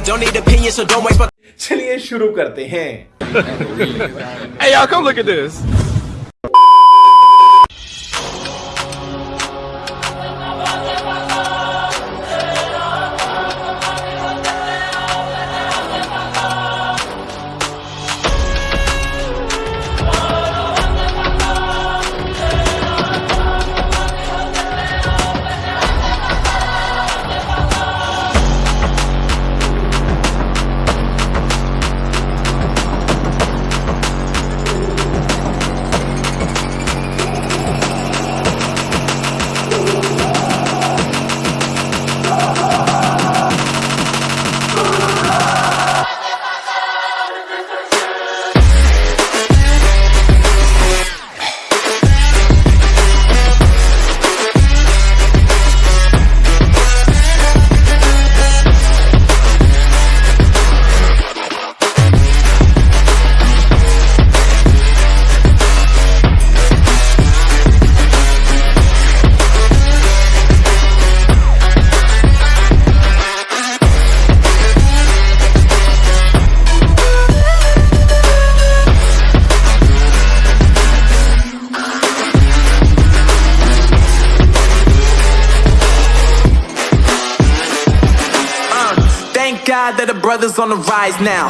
I don't need opinions, so don't waste my. चलिए शुरू करते hey y'all, come look at this. thank God that the brothers on the rise now.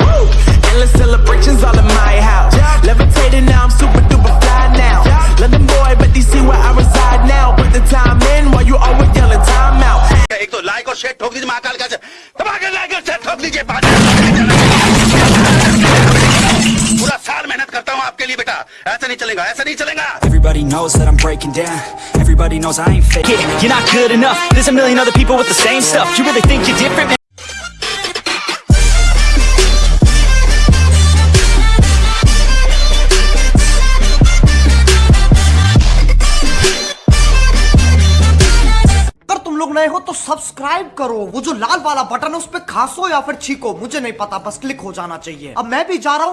Endless celebrations all in my house. Levitating now, I'm super duper fly now. London boy, but they see where I reside now. Put the time in while you always yelling time out. एक तो like और share ठोक दीजिए महाकाल का दबाकर like और share ठोक दीजिए पूरा साल मेहनत करता हूँ आपके लिए बेटा ऐसा नहीं चलेगा ऐसा नहीं चलेगा Everybody knows that I'm breaking down Everybody knows I ain't fake it, You're not good enough There's a million other people with the same stuff You really think you're different, लोग नए हो तो सब्सक्राइब करो। वो जो लाल वाला button है, उस पर खासो या फिर छीको, मुझे नहीं पता, बस क्लिक हो जाना चाहिए। अब मैं भी जा रहा हूँ।